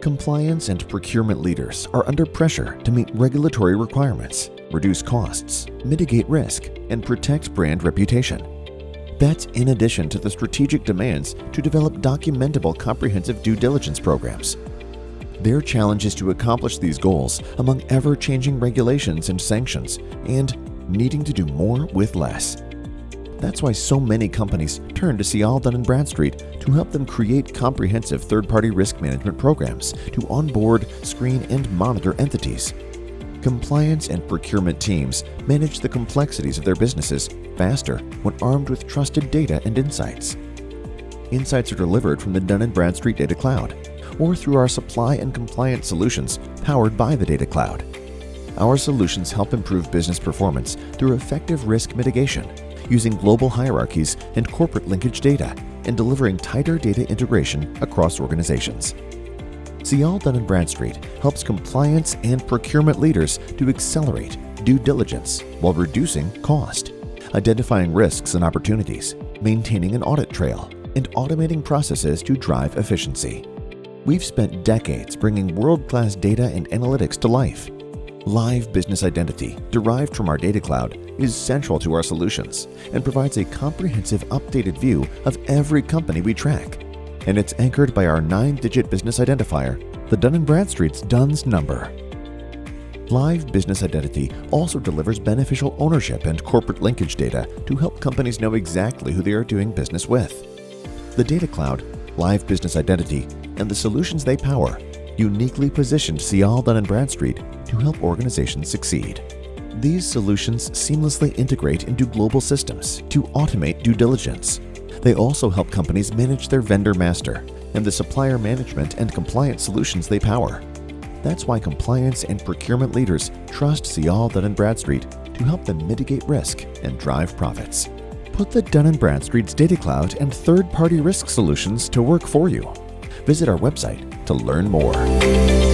Compliance and procurement leaders are under pressure to meet regulatory requirements, reduce costs, mitigate risk, and protect brand reputation. That's in addition to the strategic demands to develop documentable comprehensive due diligence programs. Their challenge is to accomplish these goals among ever-changing regulations and sanctions and needing to do more with less. That's why so many companies turn to Sial Dun & Bradstreet to help them create comprehensive third-party risk management programs to onboard, screen, and monitor entities. Compliance and procurement teams manage the complexities of their businesses faster when armed with trusted data and insights. Insights are delivered from the Dun & Bradstreet Data Cloud or through our supply and compliance solutions powered by the Data Cloud. Our solutions help improve business performance through effective risk mitigation, using global hierarchies and corporate linkage data, and delivering tighter data integration across organizations. Sial Dun & Bradstreet helps compliance and procurement leaders to accelerate due diligence while reducing cost, identifying risks and opportunities, maintaining an audit trail, and automating processes to drive efficiency. We've spent decades bringing world-class data and analytics to life. Live Business Identity, derived from our data cloud, is central to our solutions and provides a comprehensive updated view of every company we track and it's anchored by our nine-digit business identifier, the Dun & Bradstreet's DUNS number. Live Business Identity also delivers beneficial ownership and corporate linkage data to help companies know exactly who they are doing business with. The Data Cloud, Live Business Identity, and the solutions they power uniquely positioned Sial Dun & Bradstreet to help organizations succeed. These solutions seamlessly integrate into global systems to automate due diligence, they also help companies manage their vendor master and the supplier management and compliance solutions they power. That's why compliance and procurement leaders trust Sial Dun & Bradstreet to help them mitigate risk and drive profits. Put the Dun & Bradstreet's Data Cloud and third-party risk solutions to work for you. Visit our website to learn more.